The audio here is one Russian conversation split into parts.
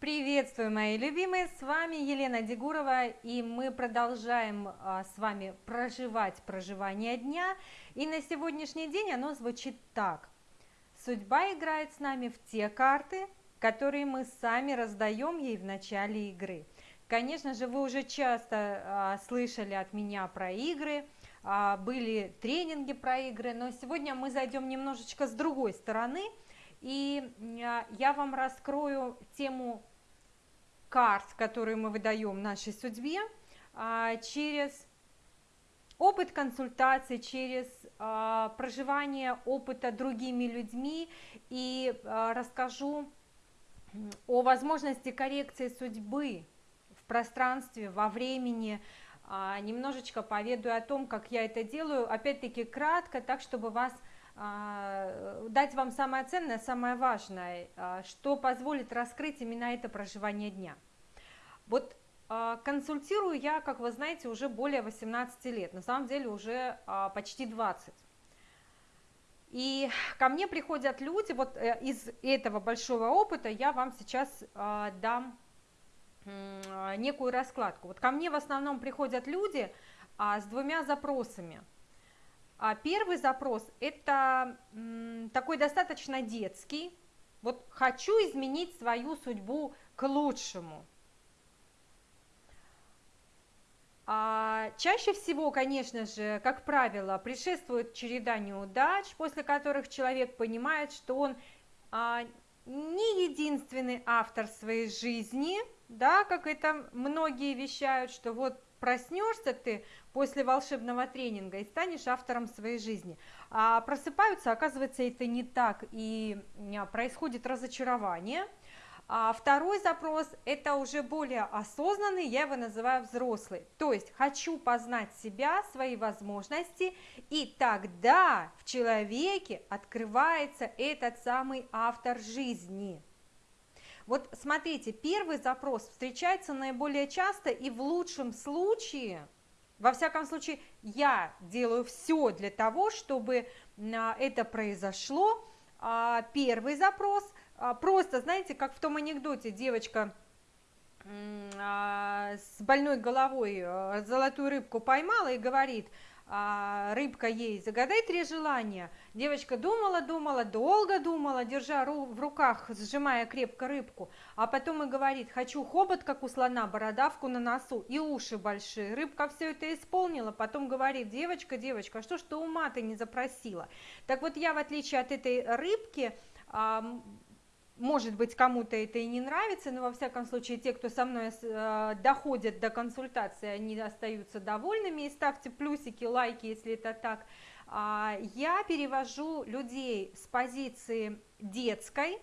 Приветствую, мои любимые! С вами Елена Дегурова, и мы продолжаем а, с вами проживать проживание дня. И на сегодняшний день оно звучит так. Судьба играет с нами в те карты, которые мы сами раздаем ей в начале игры. Конечно же, вы уже часто а, слышали от меня про игры, а, были тренинги про игры, но сегодня мы зайдем немножечко с другой стороны, и а, я вам раскрою тему карт, которые мы выдаем нашей судьбе, а, через опыт консультации, через а, проживание опыта другими людьми. И а, расскажу о возможности коррекции судьбы в пространстве, во времени, немножечко поведаю о том, как я это делаю, опять-таки кратко, так чтобы вас дать вам самое ценное, самое важное, что позволит раскрыть именно это проживание дня. Вот а, консультирую я, как вы знаете, уже более 18 лет, на самом деле уже а, почти 20. И ко мне приходят люди, вот э, из этого большого опыта я вам сейчас а, дам некую раскладку. Вот ко мне в основном приходят люди с двумя запросами. Первый запрос – это такой достаточно детский, вот хочу изменить свою судьбу к лучшему – А, чаще всего, конечно же, как правило, предшествует череда неудач, после которых человек понимает, что он а, не единственный автор своей жизни, да, как это многие вещают, что вот проснешься ты после волшебного тренинга и станешь автором своей жизни. А просыпаются, оказывается, это не так, и происходит разочарование – а второй запрос – это уже более осознанный, я его называю взрослый. То есть хочу познать себя, свои возможности, и тогда в человеке открывается этот самый автор жизни. Вот смотрите, первый запрос встречается наиболее часто и в лучшем случае, во всяком случае, я делаю все для того, чтобы а, это произошло. А, первый запрос – а, просто, знаете, как в том анекдоте, девочка с больной головой а, золотую рыбку поймала и говорит, рыбка ей, загадай три желания. Девочка думала, думала, долго думала, держа в руках, сжимая крепко рыбку, а потом и говорит, хочу хобот, как у слона, бородавку на носу и уши большие. Рыбка все это исполнила, потом говорит, девочка, девочка, что ж ты ума ты не запросила? Так вот я, в отличие от этой рыбки, может быть, кому-то это и не нравится, но во всяком случае те, кто со мной э, доходят до консультации, они остаются довольными. И ставьте плюсики, лайки, если это так. А, я перевожу людей с позиции детской,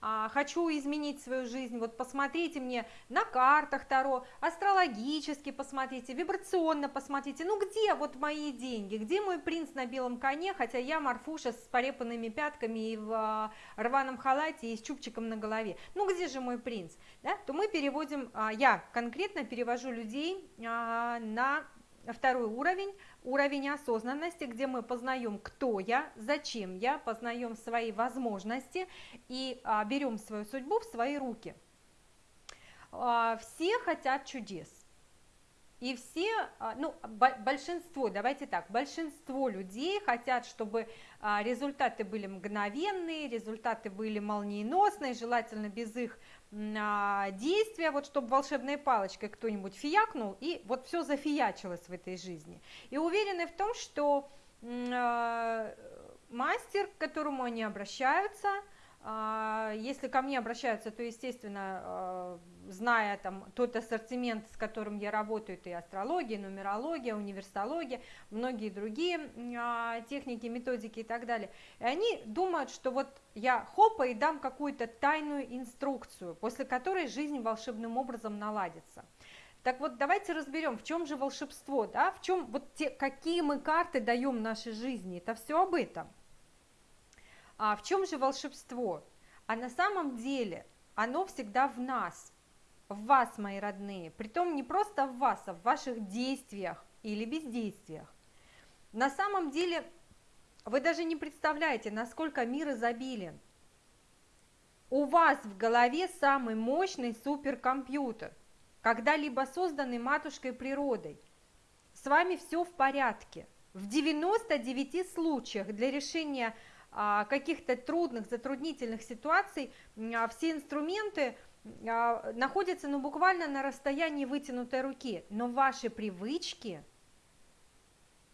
хочу изменить свою жизнь, вот посмотрите мне на картах Таро, астрологически посмотрите, вибрационно посмотрите, ну где вот мои деньги, где мой принц на белом коне, хотя я Марфуша с порепанными пятками и в а, рваном халате и с чубчиком на голове, ну где же мой принц, да? то мы переводим, а, я конкретно перевожу людей на второй уровень, уровень осознанности, где мы познаем, кто я, зачем я, познаем свои возможности и а, берем свою судьбу в свои руки. А, все хотят чудес. И все, а, ну, большинство, давайте так, большинство людей хотят, чтобы а, результаты были мгновенные, результаты были молниеносные, желательно без их действия, вот чтобы волшебной палочкой кто-нибудь фиякнул, и вот все зафиячилось в этой жизни. И уверены в том, что мастер, к которому они обращаются, а, если ко мне обращаются, то, естественно, а, зная там тот ассортимент, с которым я работаю, это и астрология, нумерология, универсология, многие другие а, техники, методики и так далее. И они думают, что вот я хопа и дам какую-то тайную инструкцию, после которой жизнь волшебным образом наладится. Так вот, давайте разберем, в чем же волшебство, да, в чем вот те, какие мы карты даем нашей жизни, это все об этом. А в чем же волшебство? А на самом деле оно всегда в нас, в вас, мои родные. Притом не просто в вас, а в ваших действиях или бездействиях. На самом деле вы даже не представляете, насколько мир изобилен. у вас в голове самый мощный суперкомпьютер, когда-либо созданный матушкой природой. С вами все в порядке. В 99 случаях для решения каких-то трудных, затруднительных ситуаций а, все инструменты а, находятся ну, буквально на расстоянии вытянутой руки, но ваши привычки,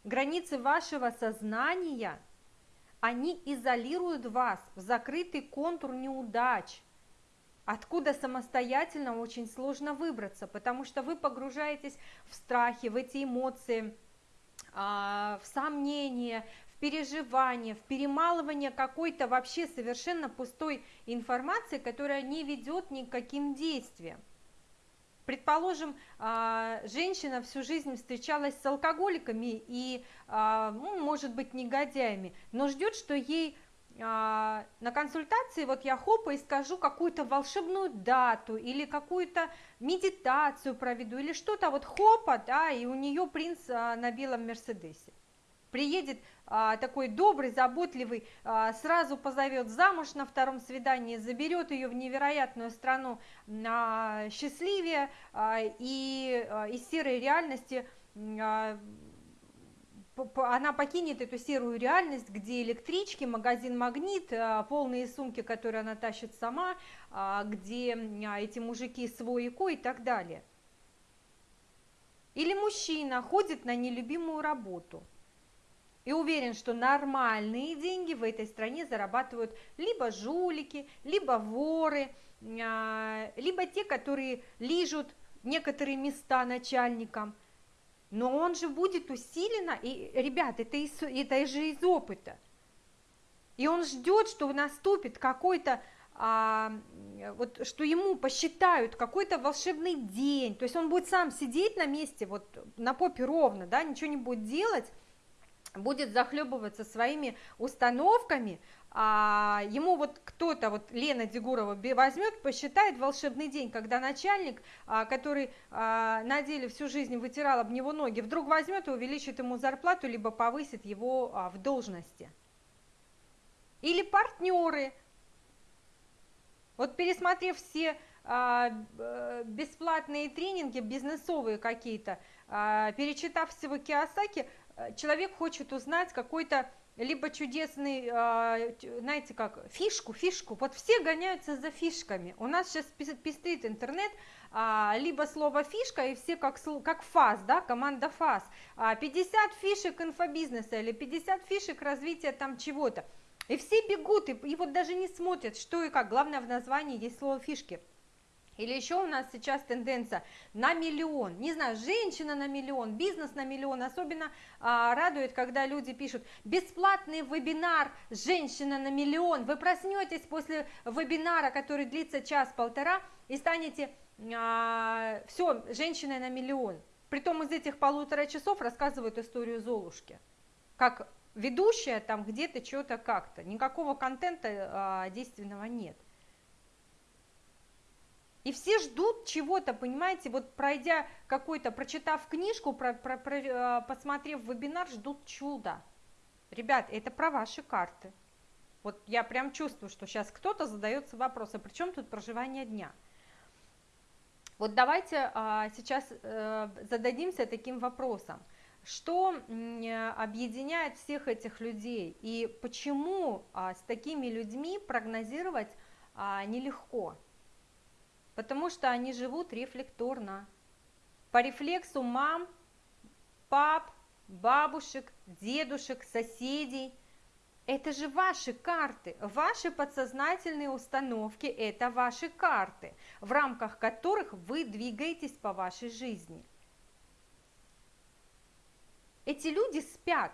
границы вашего сознания, они изолируют вас в закрытый контур неудач, откуда самостоятельно очень сложно выбраться, потому что вы погружаетесь в страхи, в эти эмоции, в сомнения, переживание, в перемалывание какой-то вообще совершенно пустой информации, которая не ведет ни к каким действиям. Предположим, а, женщина всю жизнь встречалась с алкоголиками и, а, ну, может быть, негодяями, но ждет, что ей а, на консультации вот я хопа и скажу какую-то волшебную дату или какую-то медитацию проведу или что-то вот хопа, да, и у нее принц на белом Мерседесе. Приедет а, такой добрый, заботливый, а, сразу позовет замуж на втором свидании, заберет ее в невероятную страну а, счастливее а, и а, из серой реальности а, она покинет эту серую реальность, где электрички, магазин «Магнит», а, полные сумки, которые она тащит сама, а, где а, эти мужики свой и и так далее. Или мужчина ходит на нелюбимую работу – и уверен, что нормальные деньги в этой стране зарабатывают либо жулики, либо воры, а, либо те, которые лижут некоторые места начальникам. Но он же будет усиленно, и, ребят, это, из, это же из опыта. И он ждет, что наступит какой-то, а, вот, что ему посчитают какой-то волшебный день. То есть он будет сам сидеть на месте, вот на попе ровно, да, ничего не будет делать, будет захлебываться своими установками, а ему вот кто-то, вот Лена Дегурова возьмет, посчитает волшебный день, когда начальник, а, который а, на деле всю жизнь вытирал об него ноги, вдруг возьмет и увеличит ему зарплату, либо повысит его а, в должности. Или партнеры. Вот пересмотрев все бесплатные тренинги, бизнесовые какие-то, перечитав всего Киосаки, человек хочет узнать какой-то либо чудесный, а, знаете как, фишку, фишку. Вот все гоняются за фишками. У нас сейчас пестрит интернет, а, либо слово фишка, и все как, как ФАС, да, команда ФАС. 50 а, фишек инфобизнеса или 50 фишек развития там чего-то. И все бегут, и, и вот даже не смотрят, что и как. Главное в названии есть слово фишки. Или еще у нас сейчас тенденция на миллион, не знаю, женщина на миллион, бизнес на миллион. Особенно а, радует, когда люди пишут бесплатный вебинар «Женщина на миллион». Вы проснетесь после вебинара, который длится час-полтора, и станете а, все, женщиной на миллион. Притом из этих полутора часов рассказывают историю Золушки. Как ведущая там где-то что-то как-то. Никакого контента а, действенного нет. И все ждут чего-то, понимаете, вот пройдя какой-то, прочитав книжку, про, про, про, э, посмотрев вебинар, ждут чуда. Ребят, это про ваши карты. Вот я прям чувствую, что сейчас кто-то задается вопросом, при чем тут проживание дня? Вот давайте а, сейчас а, зададимся таким вопросом. Что объединяет всех этих людей и почему а, с такими людьми прогнозировать а, нелегко? Потому что они живут рефлекторно. По рефлексу мам, пап, бабушек, дедушек, соседей. Это же ваши карты, ваши подсознательные установки – это ваши карты, в рамках которых вы двигаетесь по вашей жизни. Эти люди спят,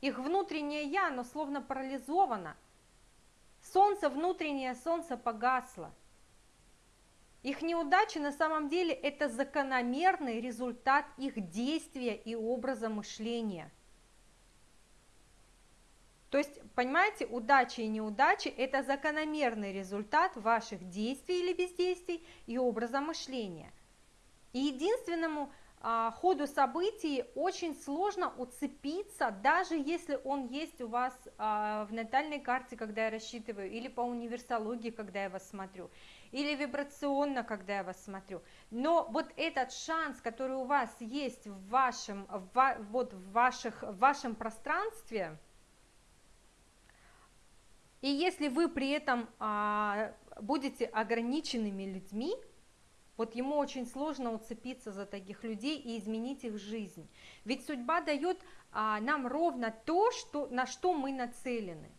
их внутреннее «я», оно словно парализовано. Солнце, внутреннее солнце погасло – их неудачи на самом деле это закономерный результат их действия и образа мышления. То есть, понимаете, удачи и неудачи – это закономерный результат ваших действий или бездействий и образа мышления. И единственному а, ходу событий очень сложно уцепиться, даже если он есть у вас а, в натальной карте, когда я рассчитываю, или по универсологии, когда я вас смотрю, или вибрационно, когда я вас смотрю. Но вот этот шанс, который у вас есть в вашем, в, вот в, ваших, в вашем пространстве, и если вы при этом а, будете ограниченными людьми, вот ему очень сложно уцепиться за таких людей и изменить их жизнь. Ведь судьба дает а, нам ровно то, что, на что мы нацелены.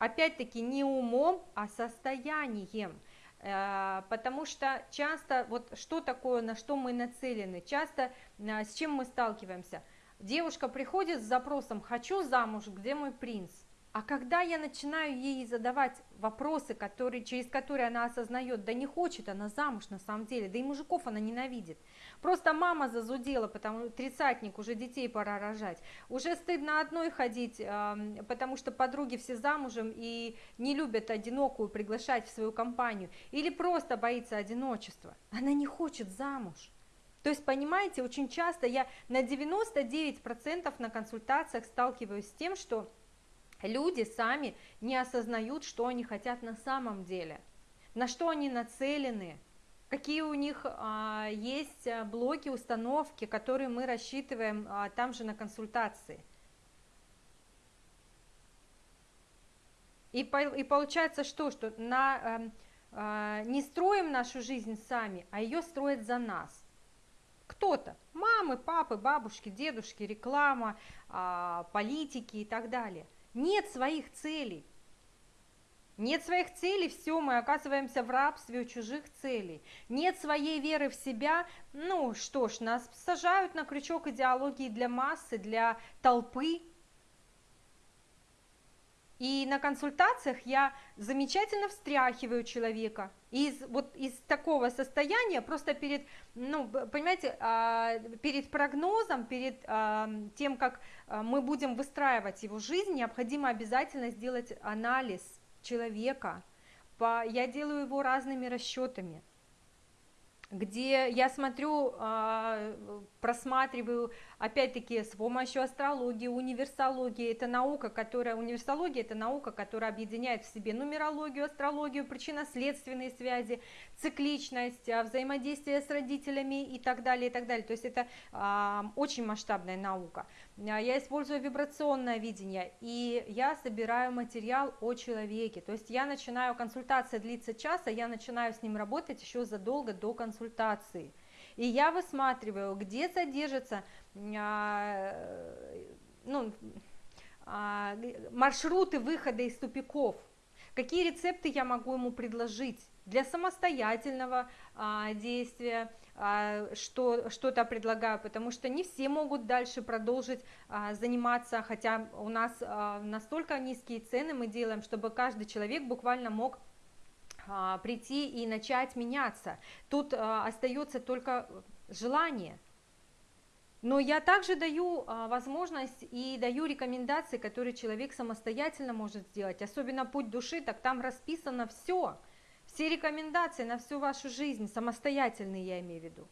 Опять-таки не умом, а состоянием. Э, потому что часто, вот что такое, на что мы нацелены, часто э, с чем мы сталкиваемся. Девушка приходит с запросом «хочу замуж, где мой принц?» А когда я начинаю ей задавать вопросы, которые, через которые она осознает, да не хочет она замуж на самом деле, да и мужиков она ненавидит. Просто мама зазудела, потому что тридцатник, уже детей пора рожать. Уже стыдно одной ходить, потому что подруги все замужем и не любят одинокую приглашать в свою компанию. Или просто боится одиночества. Она не хочет замуж. То есть, понимаете, очень часто я на 99% на консультациях сталкиваюсь с тем, что люди сами не осознают, что они хотят на самом деле, на что они нацелены, какие у них а, есть а, блоки, установки, которые мы рассчитываем а, там же на консультации. И, по, и получается что, что на, а, а, не строим нашу жизнь сами, а ее строят за нас. Кто-то, мамы, папы, бабушки, дедушки, реклама, а, политики и так далее – нет своих целей. Нет своих целей, все, мы оказываемся в рабстве у чужих целей. Нет своей веры в себя, ну что ж, нас сажают на крючок идеологии для массы, для толпы, и на консультациях я замечательно встряхиваю человека. Из вот из такого состояния просто перед, ну, понимаете, а, перед прогнозом, перед а, тем, как а, мы будем выстраивать его жизнь, необходимо обязательно сделать анализ человека. Я делаю его разными расчетами где я смотрю, просматриваю, опять-таки, с помощью астрологии, универсологии, это наука, которая, универсология это наука, которая объединяет в себе нумерологию, астрологию, причинно-следственные связи, цикличность, а, взаимодействие с родителями и так далее, и так далее, то есть это а, очень масштабная наука. Я использую вибрационное видение, и я собираю материал о человеке, то есть я начинаю, консультация длится час, а я начинаю с ним работать еще задолго до консультации. И я высматриваю, где содержатся а, ну, а, маршруты выхода из тупиков, какие рецепты я могу ему предложить для самостоятельного а, действия, а, что, что-то предлагаю, потому что не все могут дальше продолжить а, заниматься, хотя у нас а, настолько низкие цены мы делаем, чтобы каждый человек буквально мог прийти и начать меняться. Тут а, остается только желание. Но я также даю а, возможность и даю рекомендации, которые человек самостоятельно может сделать. Особенно путь души, так там расписано все. Все рекомендации на всю вашу жизнь, самостоятельные я имею в виду.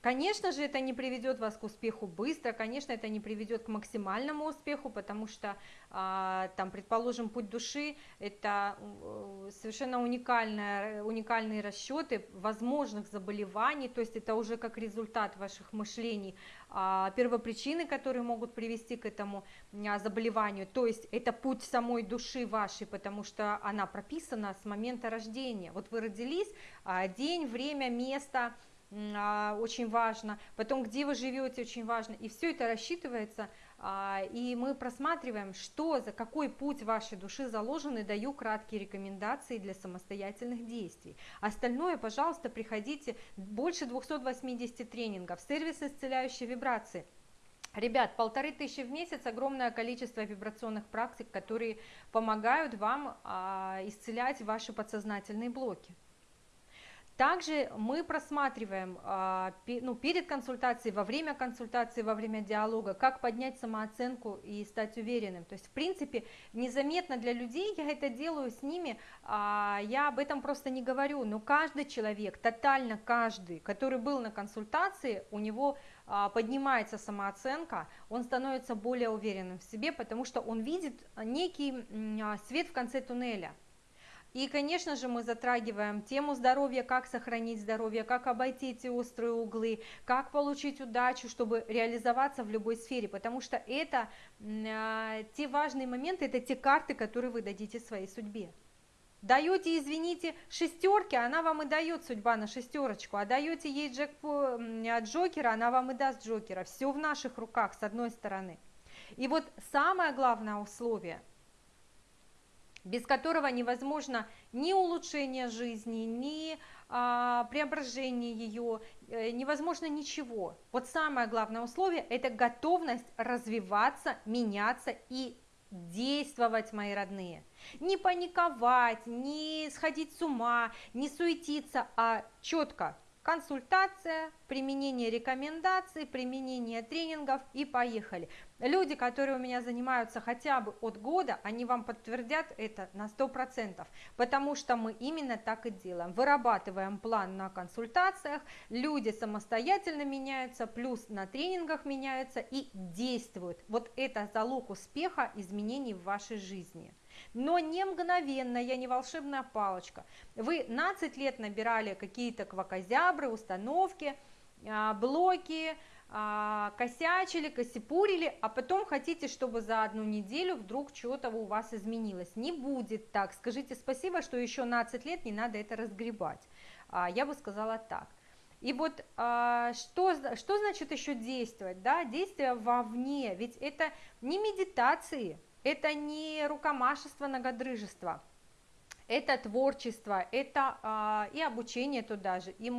Конечно же, это не приведет вас к успеху быстро, конечно, это не приведет к максимальному успеху, потому что, а, там, предположим, путь души – это э, совершенно уникальная, уникальные расчеты возможных заболеваний, то есть это уже как результат ваших мышлений, а, первопричины, которые могут привести к этому а, заболеванию, то есть это путь самой души вашей, потому что она прописана с момента рождения. Вот вы родились, день, время, место – очень важно, потом где вы живете очень важно, и все это рассчитывается, а, и мы просматриваем, что за какой путь вашей души заложен, и даю краткие рекомендации для самостоятельных действий. Остальное, пожалуйста, приходите, больше 280 тренингов, сервис исцеляющей вибрации. Ребят, полторы тысячи в месяц, огромное количество вибрационных практик, которые помогают вам а, исцелять ваши подсознательные блоки. Также мы просматриваем а, ну, перед консультацией, во время консультации, во время диалога, как поднять самооценку и стать уверенным. То есть, в принципе, незаметно для людей я это делаю с ними, а, я об этом просто не говорю, но каждый человек, тотально каждый, который был на консультации, у него а, поднимается самооценка, он становится более уверенным в себе, потому что он видит некий свет в конце туннеля. И, конечно же, мы затрагиваем тему здоровья, как сохранить здоровье, как обойти эти острые углы, как получить удачу, чтобы реализоваться в любой сфере, потому что это э, те важные моменты, это те карты, которые вы дадите своей судьбе. Даете, извините, шестерки, она вам и дает судьба на шестерочку, а даете ей джек, джокера, она вам и даст джокера. Все в наших руках, с одной стороны. И вот самое главное условие – без которого невозможно ни улучшение жизни, ни а, преображение ее, э, невозможно ничего. Вот самое главное условие – это готовность развиваться, меняться и действовать, мои родные. Не паниковать, не сходить с ума, не суетиться, а четко консультация, применение рекомендаций, применение тренингов и поехали. Люди, которые у меня занимаются хотя бы от года, они вам подтвердят это на 100%, потому что мы именно так и делаем. Вырабатываем план на консультациях, люди самостоятельно меняются, плюс на тренингах меняются и действуют. Вот это залог успеха изменений в вашей жизни но не мгновенно, я не волшебная палочка. Вы 15 лет набирали какие-то квакозябры, установки, а, блоки, а, косячили, косипурили, а потом хотите, чтобы за одну неделю вдруг что-то у вас изменилось. Не будет так. Скажите спасибо, что еще 15 лет не надо это разгребать. А, я бы сказала так. И вот что, что значит еще действовать? Да? Действие вовне, ведь это не медитации, это не рукомашество, многодрыжество, это творчество, это а, и обучение туда же, и,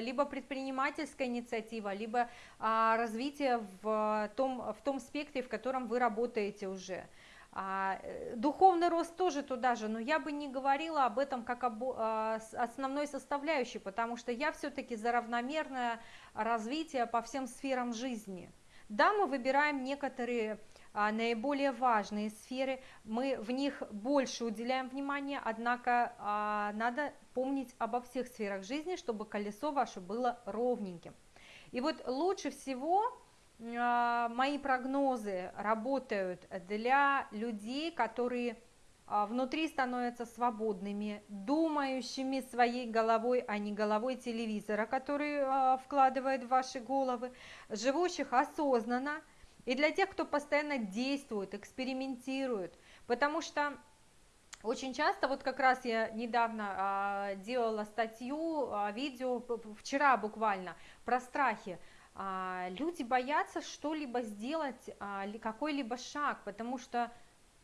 либо предпринимательская инициатива, либо а, развитие в том, в том спектре, в котором вы работаете уже. А, э, духовный рост тоже туда же, но я бы не говорила об этом как об а, основной составляющей, потому что я все-таки за равномерное развитие по всем сферам жизни. Да, мы выбираем некоторые наиболее важные сферы, мы в них больше уделяем внимания, однако а, надо помнить обо всех сферах жизни, чтобы колесо ваше было ровненьким. И вот лучше всего а, мои прогнозы работают для людей, которые внутри становятся свободными, думающими своей головой, а не головой телевизора, который вкладывает в ваши головы, живущих осознанно, и для тех, кто постоянно действует, экспериментирует, потому что очень часто, вот как раз я недавно а, делала статью, а, видео, вчера буквально, про страхи. А, люди боятся что-либо сделать, а, какой-либо шаг, потому что,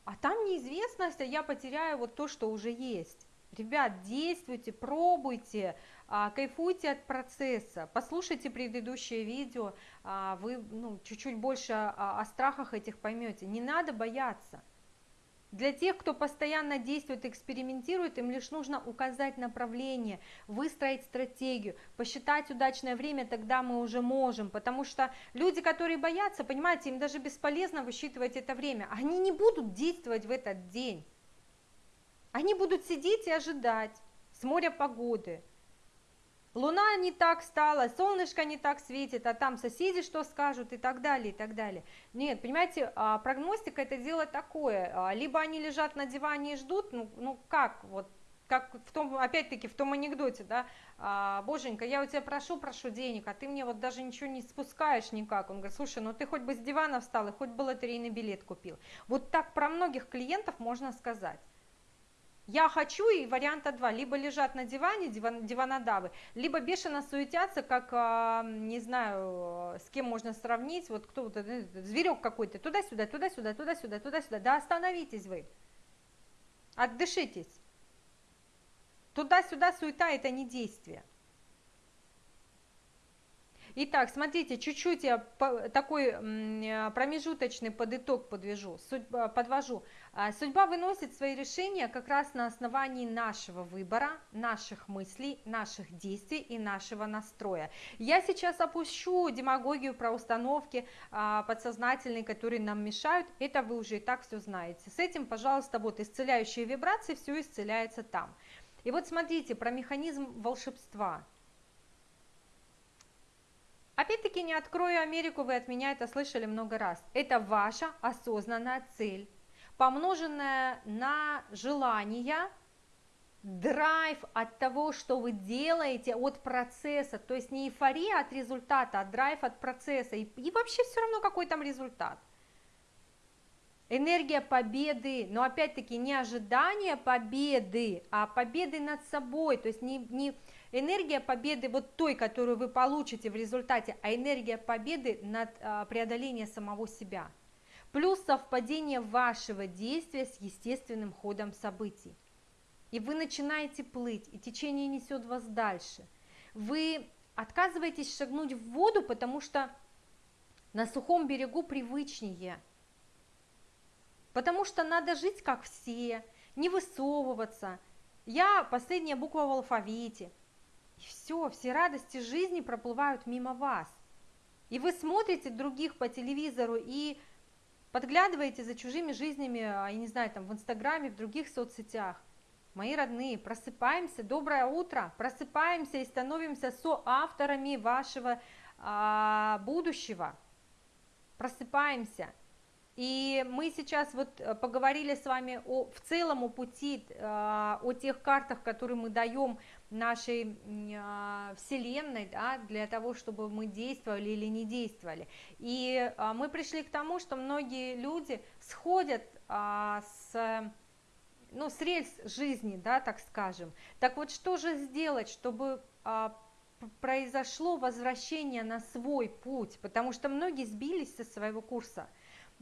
а там неизвестность, а я потеряю вот то, что уже есть. Ребят, действуйте, пробуйте, кайфуйте от процесса, послушайте предыдущее видео, а, вы ну, чуть-чуть больше о страхах этих поймете. Не надо бояться. Для тех, кто постоянно действует, экспериментирует, им лишь нужно указать направление, выстроить стратегию, посчитать удачное время, тогда мы уже можем. Потому что люди, которые боятся, понимаете, им даже бесполезно высчитывать это время. Они не будут действовать в этот день. Они будут сидеть и ожидать с моря погоды. Луна не так стала, солнышко не так светит, а там соседи что скажут и так далее, и так далее. Нет, понимаете, а, прогностика это дело такое, а, либо они лежат на диване и ждут, ну, ну как, вот как в том, опять-таки, в том анекдоте, да, а, боженька, я у тебя прошу, прошу денег, а ты мне вот даже ничего не спускаешь никак. Он говорит, слушай, ну ты хоть бы с дивана встал и хоть бы лотерейный билет купил. Вот так про многих клиентов можно сказать. Я хочу и варианта два, либо лежат на диване диван, диванодавы, либо бешено суетятся, как, а, не знаю, с кем можно сравнить, вот кто вот, э, зверек какой-то, туда-сюда, туда-сюда, туда-сюда, туда-сюда, да остановитесь вы, отдышитесь. Туда-сюда суета – это не действие. Итак, смотрите, чуть-чуть я такой э, промежуточный подыток подвяжу, судьба, подвожу. А, судьба выносит свои решения как раз на основании нашего выбора, наших мыслей, наших действий и нашего настроя. Я сейчас опущу демагогию про установки а, подсознательные, которые нам мешают. Это вы уже и так все знаете. С этим, пожалуйста, вот исцеляющие вибрации, все исцеляется там. И вот смотрите про механизм волшебства. Опять-таки не открою Америку, вы от меня это слышали много раз. Это ваша осознанная цель, помноженная на желание, драйв от того, что вы делаете, от процесса, то есть не эйфория от результата, а драйв от процесса, и, и вообще все равно какой там результат. Энергия победы, но опять-таки не ожидание победы, а победы над собой, то есть не, не, Энергия победы вот той, которую вы получите в результате, а энергия победы над а, преодолением самого себя. Плюс совпадение вашего действия с естественным ходом событий. И вы начинаете плыть, и течение несет вас дальше. Вы отказываетесь шагнуть в воду, потому что на сухом берегу привычнее. Потому что надо жить как все, не высовываться. Я последняя буква в алфавите – и все, все радости жизни проплывают мимо вас. И вы смотрите других по телевизору и подглядываете за чужими жизнями, а, я не знаю, там в Инстаграме, в других соцсетях. Мои родные, просыпаемся, доброе утро, просыпаемся и становимся соавторами вашего а, будущего. Просыпаемся. И мы сейчас вот э, поговорили с вами о, в целом о пути, а, о тех картах, которые мы даем нашей а, Вселенной, да, для того, чтобы мы действовали или не действовали. И мы пришли к тому, что многие люди сходят а, с ну, с рельс жизни, да, так скажем. Так вот, что же сделать, чтобы а, произошло возвращение на свой путь? Потому что многие сбились со своего курса.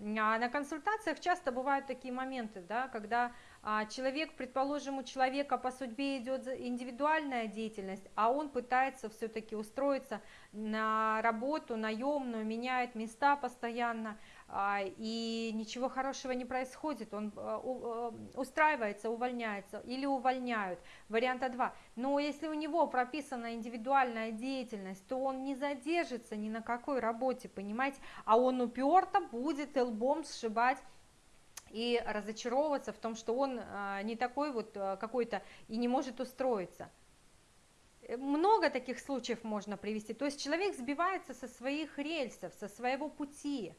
А на консультациях часто бывают такие моменты, да, когда а человек, предположим, у человека по судьбе идет индивидуальная деятельность, а он пытается все-таки устроиться на работу наемную, меняет места постоянно, и ничего хорошего не происходит, он а, устраивается, увольняется или увольняют. Варианта 2. Но если у него прописана индивидуальная деятельность, то он не задержится ни на какой работе, понимаете, а он уперто будет лбом сшибать и разочаровываться в том, что он а, не такой вот а, какой-то и не может устроиться. Э, много таких случаев можно привести. То есть человек сбивается со своих рельсов, со своего пути.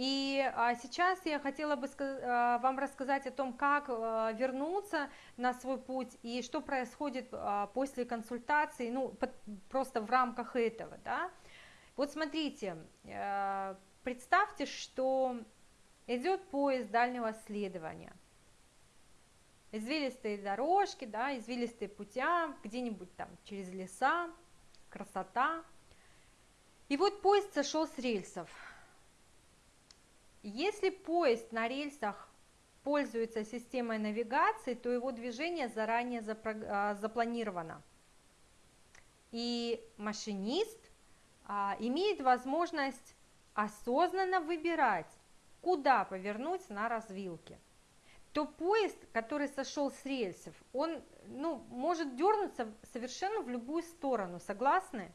И а, сейчас я хотела бы вам рассказать о том, как вернуться на свой путь и что происходит после консультации, ну, просто в рамках этого, да. Вот смотрите, э, представьте, что идет поезд дальнего следования. Извилистые дорожки, да, извилистые путя, где-нибудь там через леса, красота. И вот поезд сошел с рельсов. Если поезд на рельсах пользуется системой навигации, то его движение заранее а, запланировано. И машинист а, имеет возможность осознанно выбирать, куда повернуть на развилке, то поезд, который сошел с рельсов, он ну, может дернуться совершенно в любую сторону, согласны?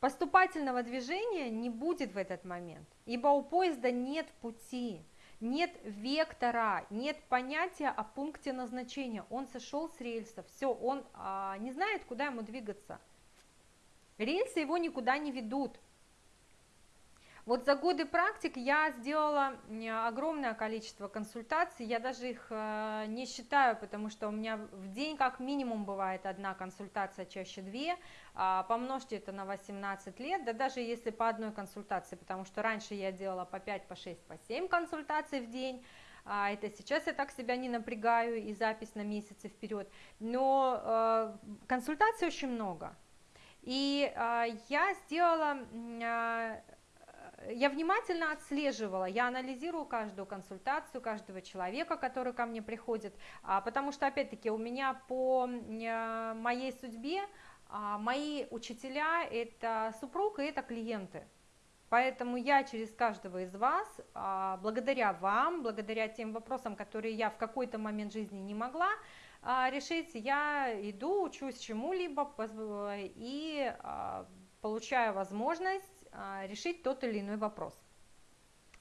Поступательного движения не будет в этот момент, ибо у поезда нет пути, нет вектора, нет понятия о пункте назначения. Он сошел с рельсов, все, он а, не знает, куда ему двигаться. Рельсы его никуда не ведут. Вот за годы практик я сделала огромное количество консультаций, я даже их э, не считаю, потому что у меня в день как минимум бывает одна консультация, чаще две, а, помножьте это на 18 лет, да даже если по одной консультации, потому что раньше я делала по 5, по 6, по 7 консультаций в день, а это сейчас я так себя не напрягаю и запись на месяцы вперед, но э, консультаций очень много. И э, я сделала я внимательно отслеживала, я анализирую каждую консультацию, каждого человека, который ко мне приходит, а, потому что, опять-таки, у меня по моей судьбе а, мои учителя – это супруг и это клиенты. Поэтому я через каждого из вас, а, благодаря вам, благодаря тем вопросам, которые я в какой-то момент жизни не могла решить, я иду, учусь чему-либо и получаю возможность решить тот или иной вопрос.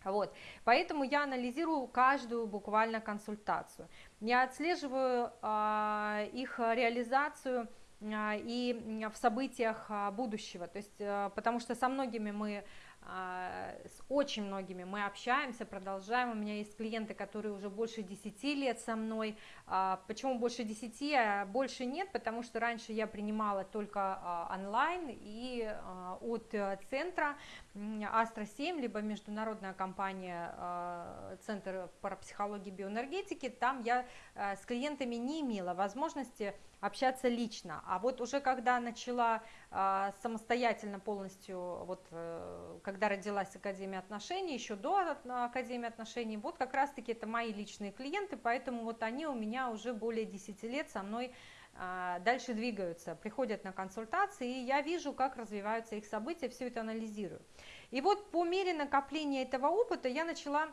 Вот. Поэтому я анализирую каждую буквально консультацию. Я отслеживаю э, их реализацию э, и в событиях будущего. То есть, э, потому что со многими мы а, с очень многими мы общаемся, продолжаем. У меня есть клиенты, которые уже больше 10 лет со мной. А, почему больше 10, а больше нет? Потому что раньше я принимала только а, онлайн и от э, центра Астра 7, либо международная компания Центр парапсихологии и биоэнергетики. Там я с клиентами не имела возможности общаться лично. А вот уже когда начала а, самостоятельно полностью, вот э, когда родилась Академия отношений, еще до Академии отношений, вот как раз-таки это мои личные клиенты, поэтому вот они у меня уже более 10 лет со мной а, дальше двигаются, приходят на консультации, и я вижу, как развиваются их события, все это анализирую. И вот по мере накопления этого опыта я начала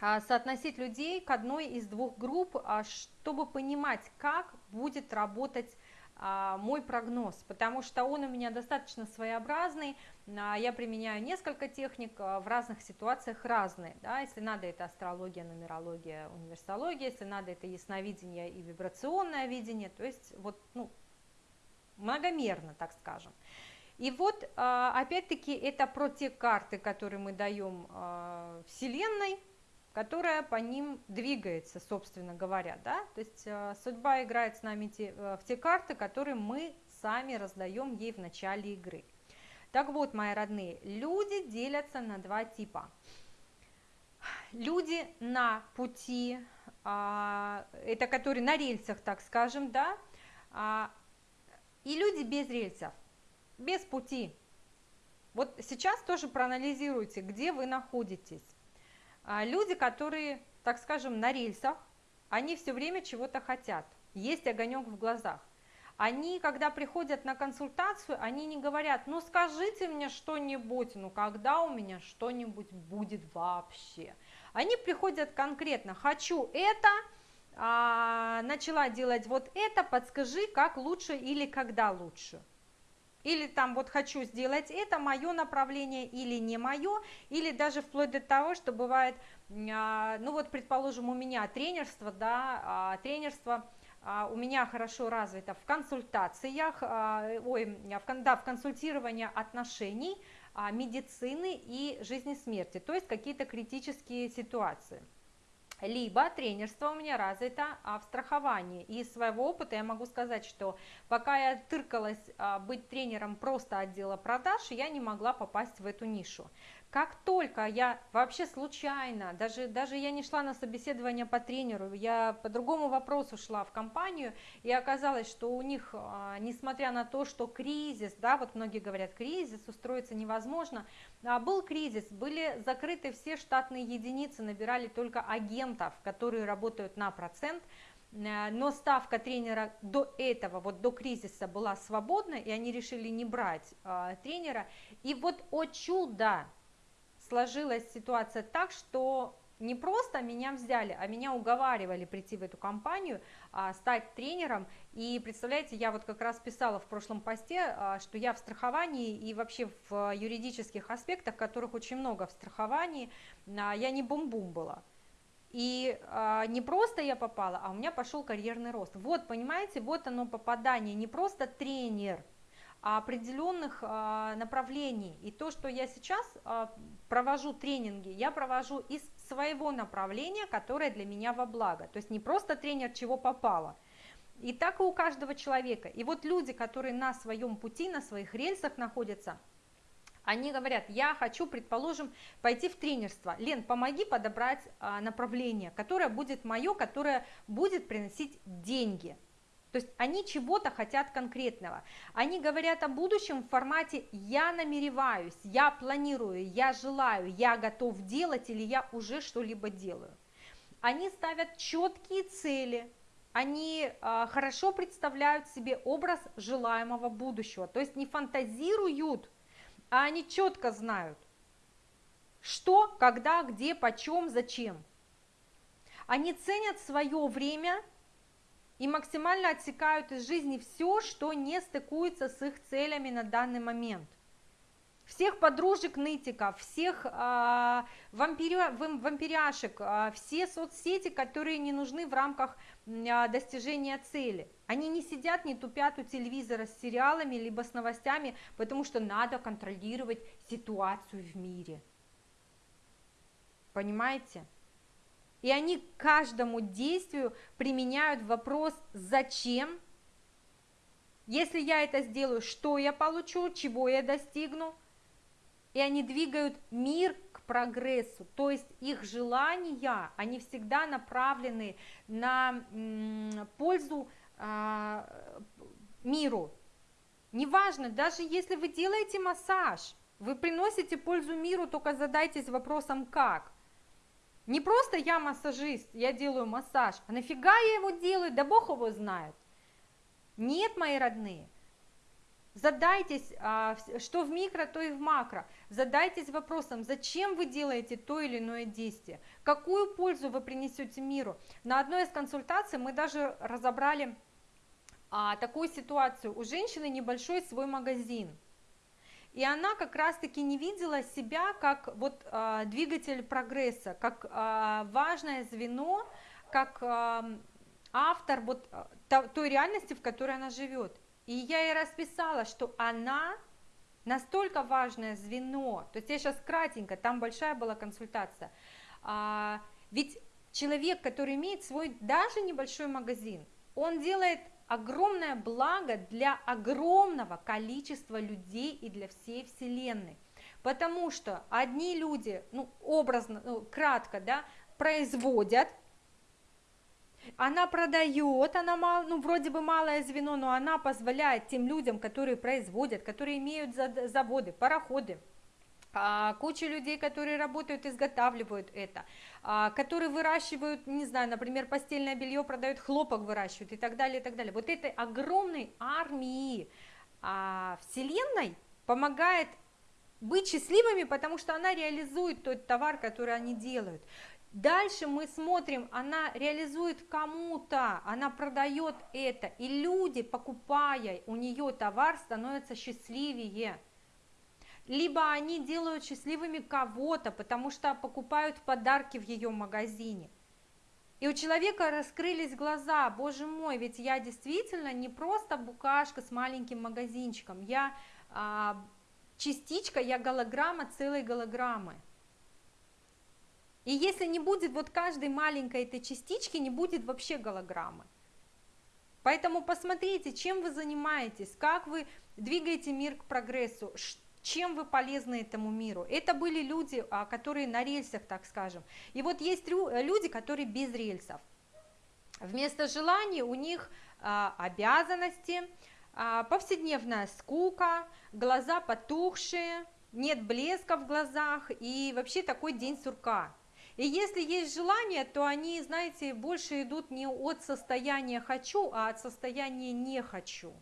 а, соотносить людей к одной из двух групп, а, чтобы понимать, как будет работать мой прогноз, потому что он у меня достаточно своеобразный, я применяю несколько техник, в разных ситуациях разные, да, если надо это астрология, нумерология, универсология, если надо это ясновидение и вибрационное видение, то есть вот, ну, многомерно, так скажем. И вот, опять-таки, это про те карты, которые мы даем Вселенной, которая по ним двигается, собственно говоря, да, то есть э, судьба играет с нами те, э, в те карты, которые мы сами раздаем ей в начале игры. Так вот, мои родные, люди делятся на два типа. Люди на пути, а, это которые на рельсах, так скажем, да, а, и люди без рельсов, без пути. Вот сейчас тоже проанализируйте, где вы находитесь. А, люди, которые, так скажем, на рельсах, они все время чего-то хотят, есть огонек в глазах. Они, когда приходят на консультацию, они не говорят, ну скажите мне что-нибудь, ну когда у меня что-нибудь будет вообще. Они приходят конкретно, хочу это, а, начала делать вот это, подскажи, как лучше или когда лучше или там вот хочу сделать это, мое направление или не мое, или даже вплоть до того, что бывает, а, ну вот предположим у меня тренерство, да, а, тренерство а, у меня хорошо развито в консультациях, ой, в, да, в консультировании отношений, медицины и жизни смерти, то есть какие-то критические ситуации либо тренерство у меня развито а, в страховании. И из своего опыта я могу сказать, что пока я тыркалась а, быть тренером просто отдела продаж, я не могла попасть в эту нишу. Как только я вообще случайно, даже, даже я не шла на собеседование по тренеру, я по другому вопросу шла в компанию, и оказалось, что у них, а, несмотря на то, что кризис, да, вот многие говорят, кризис, устроиться невозможно, а, был кризис, были закрыты все штатные единицы, набирали только агентов, которые работают на процент, э, но ставка тренера до этого, вот до кризиса была свободна, и они решили не брать э, тренера. И вот, о чудо, сложилась ситуация так, что не просто меня взяли, а меня уговаривали прийти в эту компанию, а, стать тренером. И представляете, я вот как раз писала в прошлом посте, а, что я в страховании и вообще в юридических аспектах, которых очень много в страховании, а, я не бум-бум была. И а, не просто я попала, а у меня пошел карьерный рост. Вот, понимаете, вот оно попадание, не просто тренер – определенных а, направлений. И то, что я сейчас а, провожу тренинги, я провожу из своего направления, которое для меня во благо. То есть не просто тренер чего попало. И так и у каждого человека. И вот люди, которые на своем пути, на своих рельсах находятся, они говорят, я хочу, предположим, пойти в тренерство. Лен, помоги подобрать а, направление, которое будет мое, которое будет приносить деньги. То есть они чего-то хотят конкретного. Они говорят о будущем в формате «я намереваюсь», «я планирую», «я желаю», «я готов делать» или «я уже что-либо делаю». Они ставят четкие цели, они а, хорошо представляют себе образ желаемого будущего, то есть не фантазируют, а они четко знают, что, когда, где, почем, зачем. Они ценят свое время и максимально отсекают из жизни все, что не стыкуется с их целями на данный момент всех подружек нытиков, всех э, вампиря, вампиряшек, э, все соцсети, которые не нужны в рамках э, достижения цели. Они не сидят, не тупят у телевизора с сериалами, либо с новостями, потому что надо контролировать ситуацию в мире. Понимаете? И они к каждому действию применяют вопрос «зачем?», если я это сделаю, что я получу, чего я достигну – и они двигают мир к прогрессу, то есть их желания, они всегда направлены на пользу а, миру. Неважно, даже если вы делаете массаж, вы приносите пользу миру, только задайтесь вопросом как. Не просто я массажист, я делаю массаж, а нафига я его делаю, да Бог его знает. Нет, мои родные, Задайтесь, а, что в микро, то и в макро. Задайтесь вопросом, зачем вы делаете то или иное действие, какую пользу вы принесете миру. На одной из консультаций мы даже разобрали а, такую ситуацию. У женщины небольшой свой магазин. И она как раз-таки не видела себя как вот а, двигатель прогресса, как а, важное звено, как а, автор вот а, той реальности, в которой она живет. И я ей расписала, что она настолько важное звено, то есть я сейчас кратенько, там большая была консультация, а, ведь человек, который имеет свой даже небольшой магазин, он делает огромное благо для огромного количества людей и для всей вселенной. Потому что одни люди, ну, образно, ну, кратко, да, производят она продает, она мал, ну, вроде бы малое звено, но она позволяет тем людям, которые производят, которые имеют заводы, пароходы, куча людей, которые работают, изготавливают это, а, которые выращивают, не знаю, например, постельное белье продают, хлопок выращивают и так далее, и так далее. Вот этой огромной армии а, Вселенной помогает быть счастливыми, потому что она реализует тот товар, который они делают. Дальше мы смотрим, она реализует кому-то, она продает это, и люди, покупая у нее товар, становятся счастливее. Либо они делают счастливыми кого-то, потому что покупают подарки в ее магазине. И у человека раскрылись глаза, боже мой, ведь я действительно не просто букашка с маленьким магазинчиком, я а, частичка, я голограмма целой голограммы. И если не будет вот каждой маленькой этой частички, не будет вообще голограммы. Поэтому посмотрите, чем вы занимаетесь, как вы двигаете мир к прогрессу, чем вы полезны этому миру. Это были люди, а, которые на рельсах, так скажем. И вот есть люди, которые без рельсов. Вместо желаний у них а, обязанности, а, повседневная скука, глаза потухшие, нет блеска в глазах и вообще такой день сурка. И если есть желание, то они, знаете, больше идут не от состояния «хочу», а от состояния «не хочу».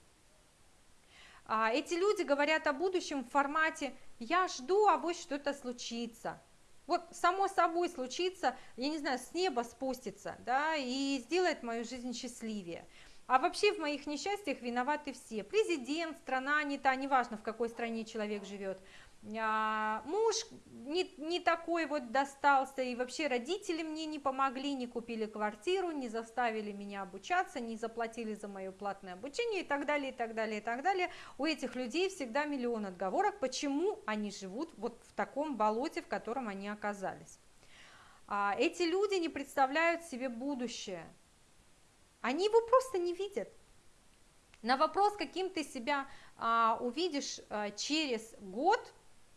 А эти люди говорят о будущем в формате «я жду, а вот что-то случится». Вот само собой случится, я не знаю, с неба спустится, да, и сделает мою жизнь счастливее. А вообще в моих несчастьях виноваты все. Президент, страна не та, неважно в какой стране человек живет. А, муж не, не такой вот достался, и вообще родители мне не помогли, не купили квартиру, не заставили меня обучаться, не заплатили за мое платное обучение и так далее, и так далее, и так далее. У этих людей всегда миллион отговорок, почему они живут вот в таком болоте, в котором они оказались. А, эти люди не представляют себе будущее, они его просто не видят. На вопрос, каким ты себя а, увидишь а, через год –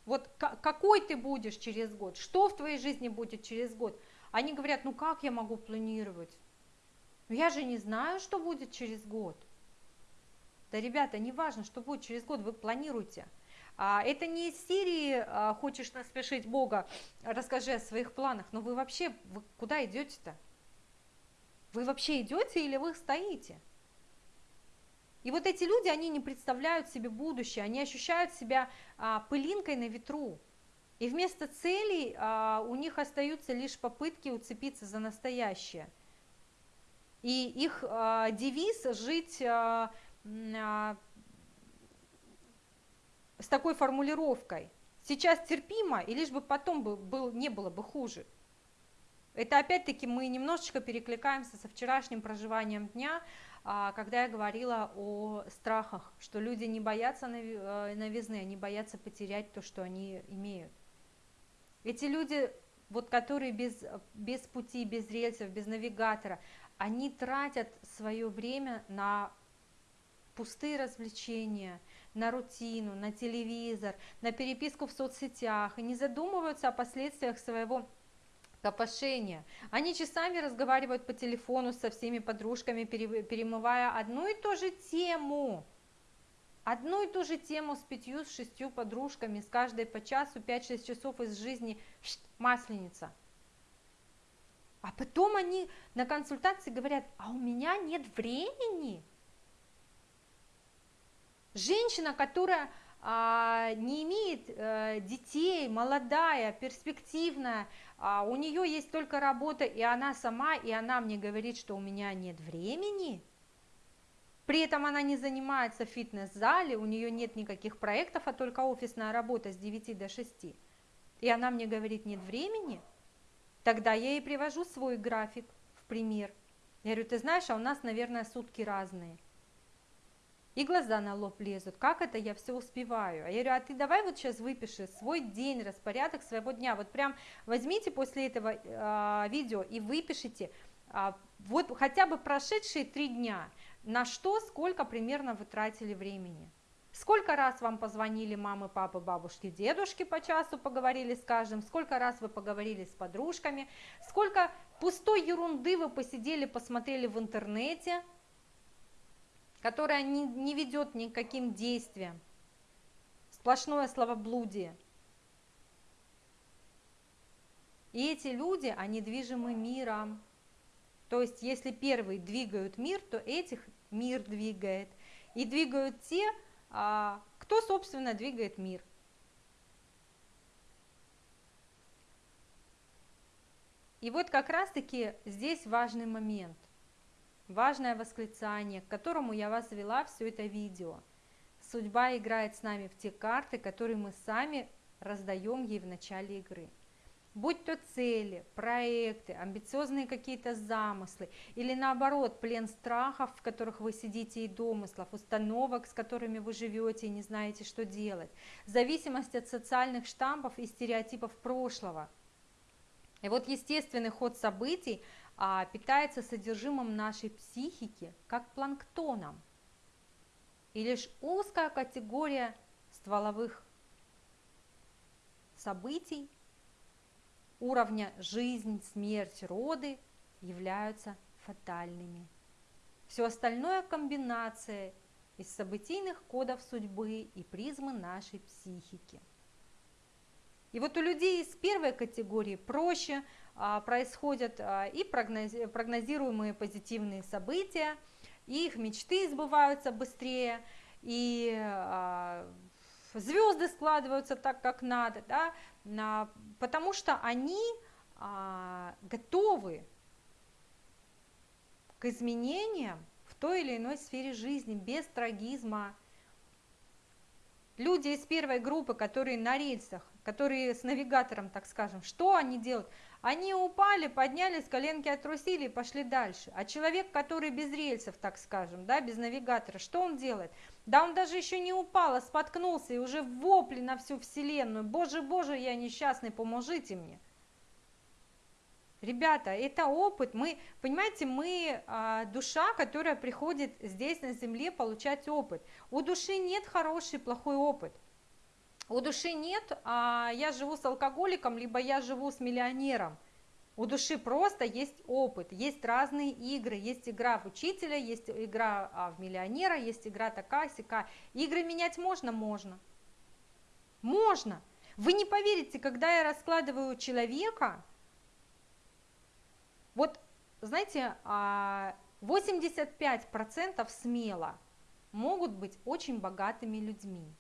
вот какой ты будешь через год, что в твоей жизни будет через год. Они говорят, ну как я могу планировать? Ну я же не знаю, что будет через год. Да, ребята, не важно, что будет через год, вы планируете. А, это не из серии а, «Хочешь насмешить Бога, расскажи о своих планах». Но вы вообще, вы куда идете-то? Вы вообще идете или вы стоите? И вот эти люди, они не представляют себе будущее, они ощущают себя а, пылинкой на ветру. И вместо целей а, у них остаются лишь попытки уцепиться за настоящее. И их а, девиз жить а, а, с такой формулировкой. Сейчас терпимо, и лишь бы потом бы, был, не было бы хуже. Это опять-таки мы немножечко перекликаемся со вчерашним проживанием дня, когда я говорила о страхах, что люди не боятся э, новизны, они боятся потерять то, что они имеют. Эти люди, вот которые без, без пути, без рельсов, без навигатора, они тратят свое время на пустые развлечения, на рутину, на телевизор, на переписку в соцсетях и не задумываются о последствиях своего копошения. Они часами разговаривают по телефону со всеми подружками, перемывая одну и ту же тему. Одну и ту же тему с пятью, с шестью подружками, с каждой по часу, 5-6 часов из жизни, масленица. А потом они на консультации говорят, а у меня нет времени. Женщина, которая не имеет а, детей, молодая, перспективная, а, у нее есть только работа, и она сама, и она мне говорит, что у меня нет времени. При этом она не занимается в фитнес-зале, у нее нет никаких проектов, а только офисная работа с 9 до 6. И она мне говорит, нет времени. Тогда я ей привожу свой график в пример. Я говорю, ты знаешь, а у нас, наверное, сутки разные и глаза на лоб лезут, как это я все успеваю? А я говорю, а ты давай вот сейчас выпиши свой день, распорядок своего дня, вот прям возьмите после этого э, видео и выпишите э, вот хотя бы прошедшие три дня, на что, сколько примерно вы тратили времени. Сколько раз вам позвонили мамы, папы, бабушки, дедушки по часу, поговорили с каждым, сколько раз вы поговорили с подружками, сколько пустой ерунды вы посидели, посмотрели в интернете, которая не, не ведет ни к каким действиям. Сплошное словоблудие. И эти люди, они движимы миром. То есть, если первые двигают мир, то этих мир двигает. И двигают те, а, кто, собственно, двигает мир. И вот как раз-таки здесь важный момент важное восклицание, к которому я вас вела все это видео. Судьба играет с нами в те карты, которые мы сами раздаем ей в начале игры. Будь то цели, проекты, амбициозные какие-то замыслы, или наоборот, плен страхов, в которых вы сидите и домыслов, установок, с которыми вы живете и не знаете, что делать, зависимость от социальных штампов и стереотипов прошлого. И вот естественный ход событий а, питается содержимым нашей психики, как планктоном. И лишь узкая категория стволовых событий уровня жизнь, смерть, роды являются фатальными. Все остальное комбинация из событийных кодов судьбы и призмы нашей психики. И вот у людей из первой категории проще происходят а, и прогнозируемые позитивные события, и их мечты сбываются быстрее, и а, звезды складываются так, как надо, да, потому что они готовы к изменениям в той или иной сфере жизни без трагизма. Люди из первой группы, которые на рельсах, которые с навигатором, так скажем, что они делают? Они упали, поднялись, коленки отрусили и пошли дальше. А человек, который без рельсов, так скажем, да, без навигатора, что он делает? Да он даже еще не упал, а споткнулся и уже вопли на всю вселенную. Боже, боже, я несчастный, поможите мне. Ребята, это опыт. Мы, понимаете, мы а, душа, которая приходит здесь на земле получать опыт. У души нет хороший, плохой опыт. У души нет, а я живу с алкоголиком, либо я живу с миллионером. У души просто есть опыт, есть разные игры, есть игра в учителя, есть игра а, в миллионера, есть игра такая сика. Игры менять можно? Можно. Можно. Вы не поверите, когда я раскладываю человека, вот знаете, 85% а, смело могут быть очень богатыми людьми.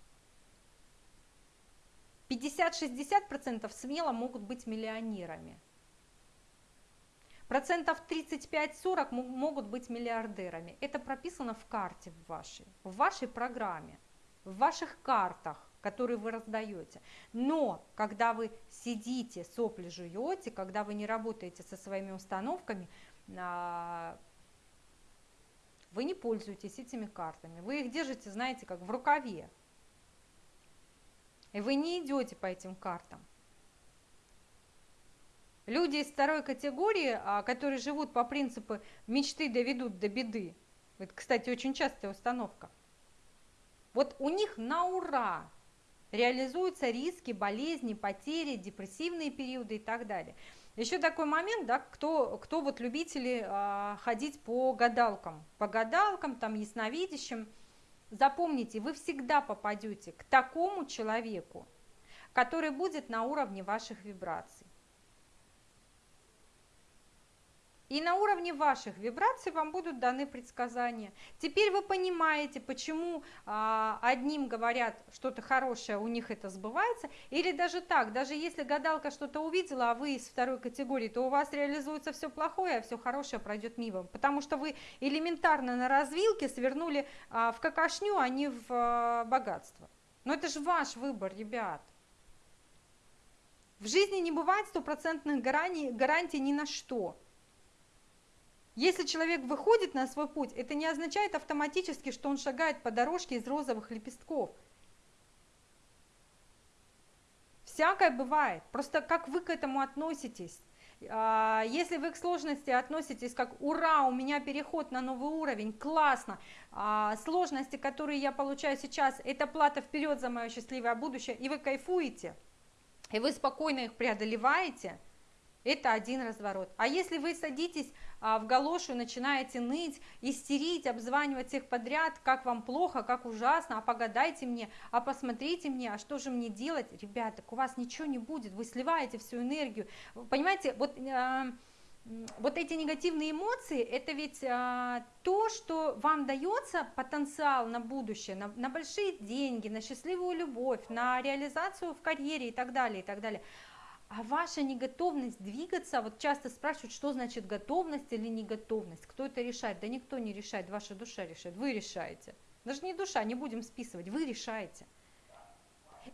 50-60% смело могут быть миллионерами. Процентов 35-40 могут быть миллиардерами. Это прописано в карте в вашей, в вашей программе, в ваших картах, которые вы раздаете. Но когда вы сидите, сопли жуете, когда вы не работаете со своими установками, а, вы не пользуетесь этими картами. Вы их держите, знаете, как в рукаве. И вы не идете по этим картам. Люди из второй категории, а, которые живут по принципу мечты доведут до беды, это, кстати, очень частая установка, вот у них на ура реализуются риски, болезни, потери, депрессивные периоды и так далее. Еще такой момент, да, кто, кто вот любители а, ходить по гадалкам, по гадалкам, там, ясновидящим, запомните, вы всегда попадете к такому человеку, который будет на уровне ваших вибраций. И на уровне ваших вибраций вам будут даны предсказания. Теперь вы понимаете, почему а, одним говорят что-то хорошее, у них это сбывается, или даже так, даже если гадалка что-то увидела, а вы из второй категории, то у вас реализуется все плохое, а все хорошее пройдет мимо, потому что вы элементарно на развилке свернули а, в какашню, а не в а, богатство. Но это же ваш выбор, ребят. В жизни не бывает стопроцентных гарантий, гарантий ни на что. Если человек выходит на свой путь, это не означает автоматически, что он шагает по дорожке из розовых лепестков. Всякое бывает. Просто как вы к этому относитесь. А, если вы к сложности относитесь как «Ура, у меня переход на новый уровень, классно!» а, Сложности, которые я получаю сейчас, это плата вперед за мое счастливое будущее, и вы кайфуете, и вы спокойно их преодолеваете, это один разворот. А если вы садитесь а, в галошу начинаете ныть, истерить, обзванивать всех подряд, как вам плохо, как ужасно, а погадайте мне, а посмотрите мне, а что же мне делать? Ребята, у вас ничего не будет, вы сливаете всю энергию. Понимаете, вот... Э, вот эти негативные эмоции, это ведь а, то, что вам дается потенциал на будущее, на, на большие деньги, на счастливую любовь, на реализацию в карьере и так далее, и так далее. А ваша неготовность двигаться, вот часто спрашивают, что значит готовность или неготовность, кто это решает? Да никто не решает, ваша душа решает, вы решаете. Даже не душа, не будем списывать, вы решаете.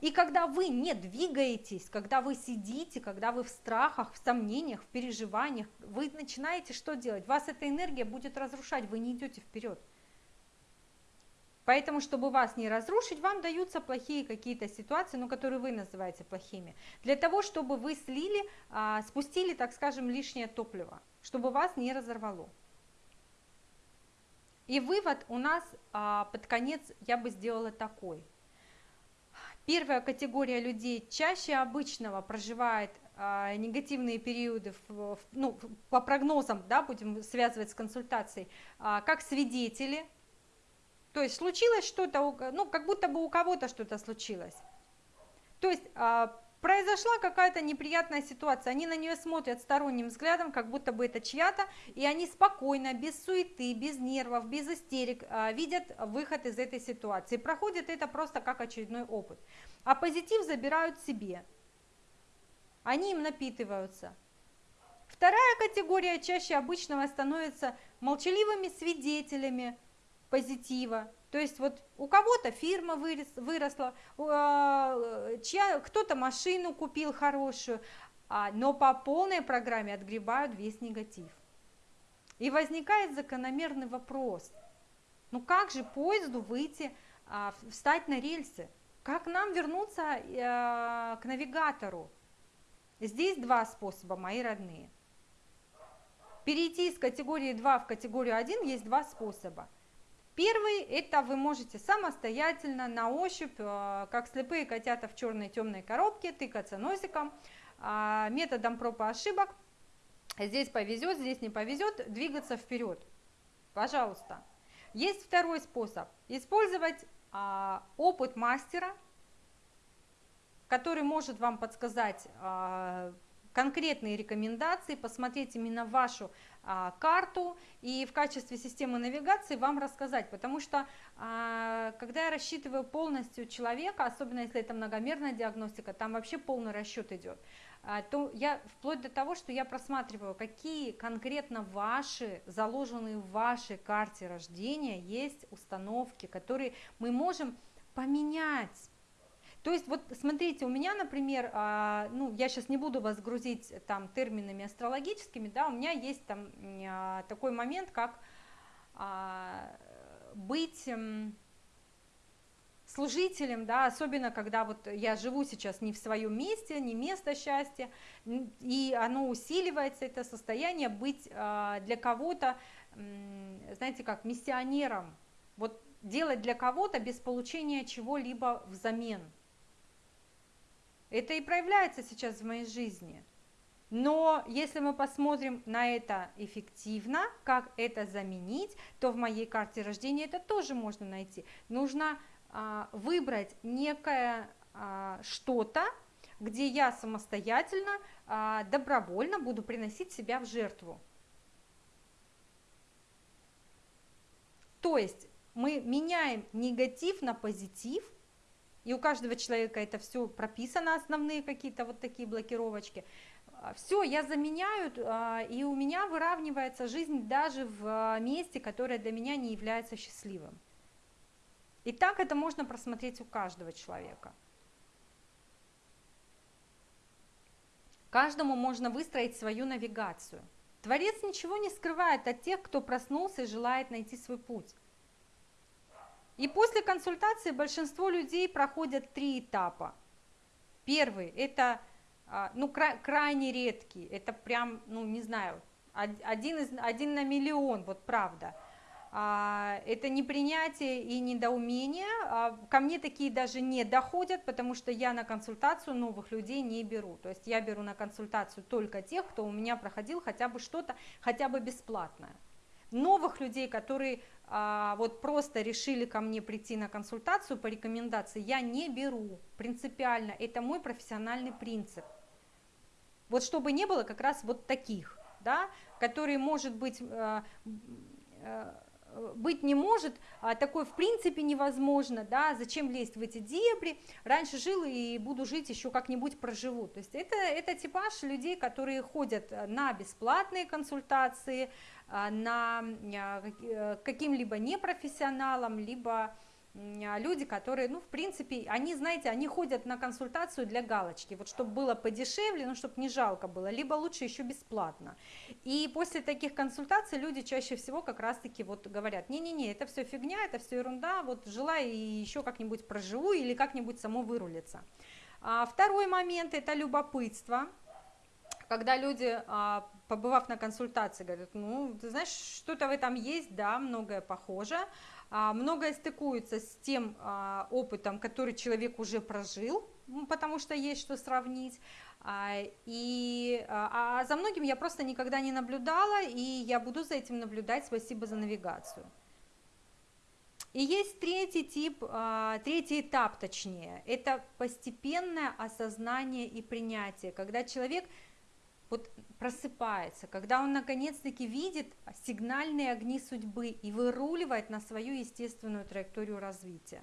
И когда вы не двигаетесь, когда вы сидите, когда вы в страхах, в сомнениях, в переживаниях, вы начинаете что делать? Вас эта энергия будет разрушать, вы не идете вперед. Поэтому, чтобы вас не разрушить, вам даются плохие какие-то ситуации, ну, которые вы называете плохими, для того, чтобы вы слили, а, спустили, так скажем, лишнее топливо, чтобы вас не разорвало. И вывод у нас а, под конец я бы сделала такой. Первая категория людей чаще обычного проживает а, негативные периоды, в, в, ну, по прогнозам, да, будем связывать с консультацией, а, как свидетели, то есть случилось что-то, ну, как будто бы у кого-то что-то случилось. То есть а, произошла какая-то неприятная ситуация, они на нее смотрят сторонним взглядом, как будто бы это чья-то, и они спокойно, без суеты, без нервов, без истерик а, видят выход из этой ситуации, проходят это просто как очередной опыт. А позитив забирают себе, они им напитываются. Вторая категория чаще обычного становится молчаливыми свидетелями, позитива. То есть вот у кого-то фирма вырос, выросла, чья, кто-то машину купил хорошую, а, но по полной программе отгребают весь негатив. И возникает закономерный вопрос, ну как же поезду выйти, а, встать на рельсы? Как нам вернуться к навигатору? Здесь два способа, мои родные. Перейти из категории 2 в категорию 1 есть два способа – Первый – это вы можете самостоятельно, на ощупь, э, как слепые котята в черной темной коробке, тыкаться носиком, а, методом проб и ошибок. Здесь повезет, здесь не повезет, двигаться вперед. Пожалуйста. Есть второй способ – использовать а, опыт мастера, который может вам подсказать, а, конкретные рекомендации, посмотреть именно вашу а, карту и в качестве системы навигации вам рассказать, потому что а, когда я рассчитываю полностью человека, особенно если это многомерная диагностика, там вообще полный расчет идет, а, то я вплоть до того, что я просматриваю, какие конкретно ваши, заложенные в вашей карте рождения есть установки, которые мы можем поменять то есть вот смотрите, у меня, например, а, ну я сейчас не буду вас грузить там терминами астрологическими, да, у меня есть там а, такой момент, как а, быть служителем, да, особенно когда вот я живу сейчас не в своем месте, не место счастья, и оно усиливается, это состояние быть для кого-то, знаете, как миссионером, вот делать для кого-то без получения чего-либо взамен. Это и проявляется сейчас в моей жизни. Но если мы посмотрим на это эффективно, как это заменить, то в моей карте рождения это тоже можно найти. Нужно а, выбрать некое а, что-то, где я самостоятельно, а, добровольно буду приносить себя в жертву. То есть мы меняем негатив на позитив, и у каждого человека это все прописано, основные какие-то вот такие блокировочки. А, все, я заменяю, а, и у меня выравнивается жизнь даже в а, месте, которое для меня не является счастливым. И так это можно просмотреть у каждого человека. Каждому можно выстроить свою навигацию. Творец ничего не скрывает от тех, кто проснулся и желает найти свой путь. И после консультации большинство людей проходят три этапа. Первый – это а, ну, крайне редкий, это прям, ну не знаю, один, из, один на миллион, вот правда. А, это непринятие и недоумение. А, ко мне такие даже не доходят, потому что я на консультацию новых людей не беру. То есть я беру на консультацию только тех, кто у меня проходил хотя бы что-то, хотя бы бесплатное. Новых людей, которые вот просто решили ко мне прийти на консультацию по рекомендации, я не беру принципиально, это мой профессиональный принцип. Вот чтобы не было как раз вот таких, да, которые, может быть, э, э, быть не может, а такое в принципе невозможно, да, зачем лезть в эти дебри, раньше жил и буду жить, еще как-нибудь проживу. То есть это, это типаж людей, которые ходят на бесплатные консультации, а, на э, каким-либо непрофессионалам, либо люди, которые, ну, в принципе, они, знаете, они ходят на консультацию для галочки, вот чтобы было подешевле, ну, чтобы не жалко было, либо лучше еще бесплатно. И после таких консультаций люди чаще всего как раз-таки вот говорят, не-не-не, это все фигня, это все ерунда, вот жила и еще как-нибудь проживу или как-нибудь само вырулится. А второй момент – это любопытство, когда люди, а, побывав на консультации, говорят, ну, ты знаешь, что-то в этом есть, да, многое похоже, а, многое стыкуется с тем а, опытом, который человек уже прожил, потому что есть что сравнить. А, и, а за многим я просто никогда не наблюдала, и я буду за этим наблюдать. Спасибо за навигацию. И есть третий тип, третий этап точнее, это постепенное осознание и принятие, когда человек вот просыпается, когда он наконец-таки видит сигнальные огни судьбы и выруливает на свою естественную траекторию развития.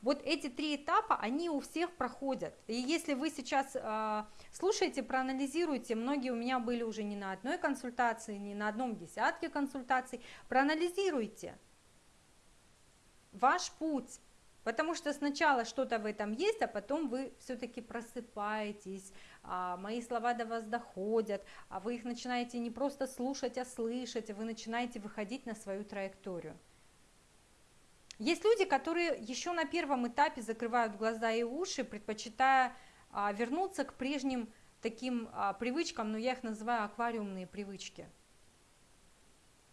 Вот эти три этапа, они у всех проходят. И если вы сейчас э, слушаете, проанализируете, многие у меня были уже не на одной консультации, не на одном десятке консультаций, проанализируйте ваш путь, Потому что сначала что-то в этом есть, а потом вы все-таки просыпаетесь, мои слова до вас доходят, а вы их начинаете не просто слушать, а слышать, а вы начинаете выходить на свою траекторию. Есть люди, которые еще на первом этапе закрывают глаза и уши, предпочитая а, вернуться к прежним таким а, привычкам, но я их называю аквариумные привычки –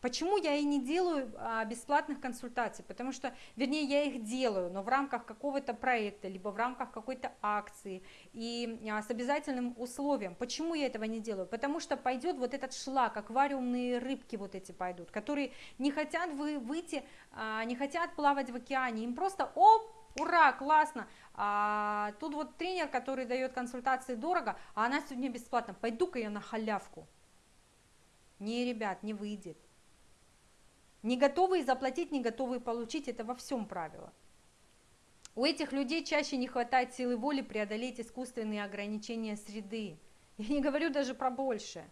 Почему я и не делаю а, бесплатных консультаций? Потому что, вернее, я их делаю, но в рамках какого-то проекта, либо в рамках какой-то акции и а, с обязательным условием. Почему я этого не делаю? Потому что пойдет вот этот шлак, аквариумные рыбки вот эти пойдут, которые не хотят вы выйти, а, не хотят плавать в океане, им просто оп, ура, классно, а, тут вот тренер, который дает консультации дорого, а она сегодня бесплатно, пойду-ка я на халявку. Не, ребят, не выйдет. Не готовые заплатить, не готовые получить, это во всем правило. У этих людей чаще не хватает силы воли преодолеть искусственные ограничения среды. Я не говорю даже про большее.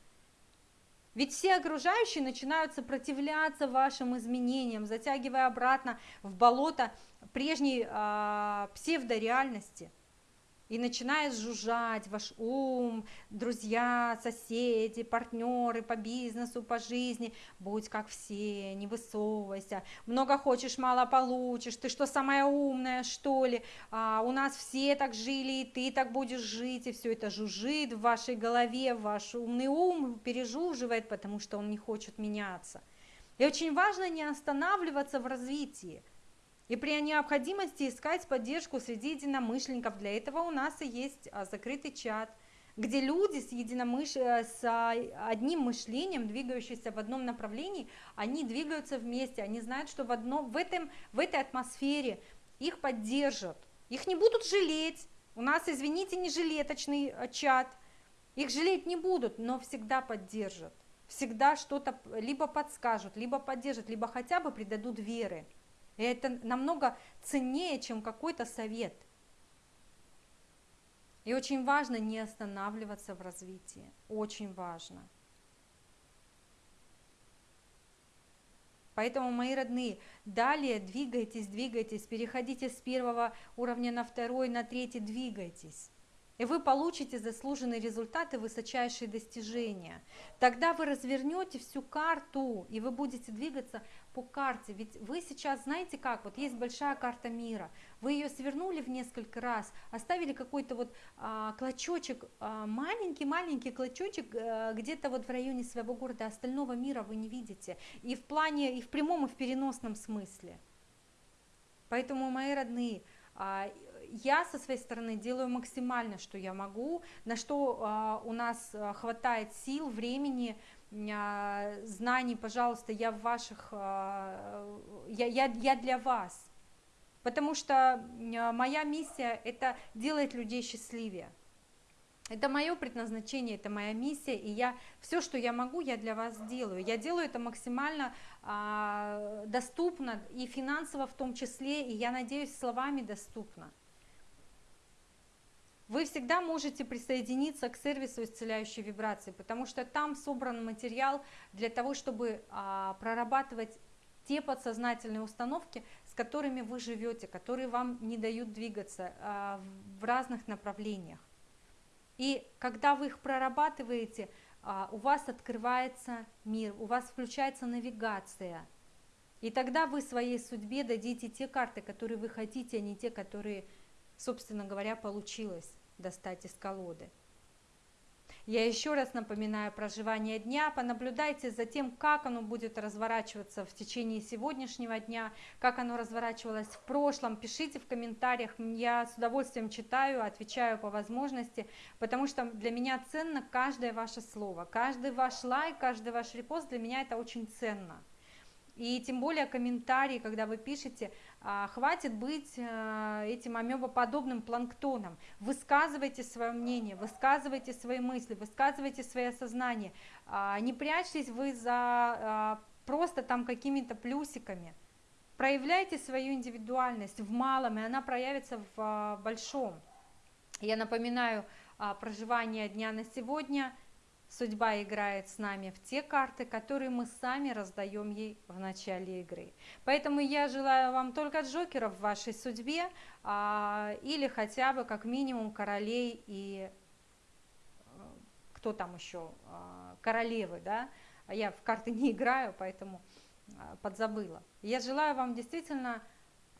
Ведь все окружающие начинают сопротивляться вашим изменениям, затягивая обратно в болото прежней э, псевдореальности – и начинает жужжать ваш ум, друзья, соседи, партнеры по бизнесу, по жизни, будь как все, не высовывайся, много хочешь, мало получишь, ты что, самая умная, что ли, а, у нас все так жили, и ты так будешь жить, и все это жужжит в вашей голове, ваш умный ум пережуживает, потому что он не хочет меняться. И очень важно не останавливаться в развитии, и при необходимости искать поддержку среди единомышленников. Для этого у нас и есть а, закрытый чат, где люди с, единомыш... Э, с а, одним мышлением, двигающиеся в одном направлении, они двигаются вместе, они знают, что в, одном, в, этом, в этой атмосфере их поддержат, их не будут жалеть. У нас, извините, не жилеточный э, чат, их жалеть не будут, но всегда поддержат, всегда что-то либо подскажут, либо поддержат, либо хотя бы придадут веры. И это намного ценнее, чем какой-то совет. И очень важно не останавливаться в развитии. Очень важно. Поэтому, мои родные, далее двигайтесь, двигайтесь, переходите с первого уровня на второй, на третий, двигайтесь и вы получите заслуженные результаты, высочайшие достижения. Тогда вы развернете всю карту, и вы будете двигаться по карте. Ведь вы сейчас знаете как, вот есть большая карта мира, вы ее свернули в несколько раз, оставили какой-то вот а, клочочек, маленький-маленький а, клочочек а, где-то вот в районе своего города, остального мира вы не видите. И в плане, и в прямом, и в переносном смысле. Поэтому, мои родные, а, я со своей стороны делаю максимально, что я могу, на что а, у нас а, хватает сил, времени, знаний, пожалуйста, я в ваших, я, я, я для вас. Потому что моя миссия – это делать людей счастливее. Это мое предназначение, это моя миссия, и я все, что я могу, я для вас делаю. Я делаю это максимально а, доступно и финансово в том числе, и я надеюсь, словами доступно. Вы всегда можете присоединиться к сервису исцеляющей вибрации, потому что там собран материал для того, чтобы а, прорабатывать те подсознательные установки, с которыми вы живете, которые вам не дают двигаться а, в разных направлениях. И когда вы их прорабатываете, а, у вас открывается мир, у вас включается навигация. И тогда вы своей судьбе дадите те карты, которые вы хотите, а не те, которые, собственно говоря, получилось достать из колоды. Я еще раз напоминаю проживание дня, понаблюдайте за тем, как оно будет разворачиваться в течение сегодняшнего дня, как оно разворачивалось в прошлом. Пишите в комментариях, я с удовольствием читаю, отвечаю по возможности, потому что для меня ценно каждое ваше слово, каждый ваш лайк, каждый ваш репост, для меня это очень ценно. И тем более комментарии, когда вы пишете, хватит быть э, этим амебоподобным планктоном. Высказывайте свое мнение, высказывайте свои мысли, высказывайте свои осознания. А, не прячьтесь вы за а, просто там какими-то плюсиками. Проявляйте свою индивидуальность в малом, и она проявится в большом. Я напоминаю проживание дня на сегодня – Судьба играет с нами в те карты, которые мы сами раздаем ей в начале игры. Поэтому я желаю вам только джокеров в вашей судьбе, а, или хотя бы как минимум королей и э, кто там еще, а, королевы, да, я в карты не играю, поэтому а, подзабыла. Я желаю вам действительно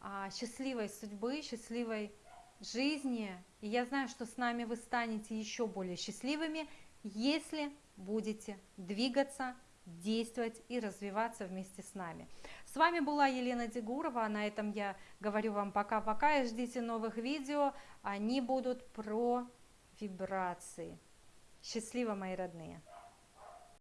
а, счастливой судьбы, счастливой жизни, и я знаю, что с нами вы станете еще более счастливыми, если будете двигаться, действовать и развиваться вместе с нами. С вами была Елена Дегурова, на этом я говорю вам пока-пока и ждите новых видео, они будут про вибрации. Счастливо, мои родные!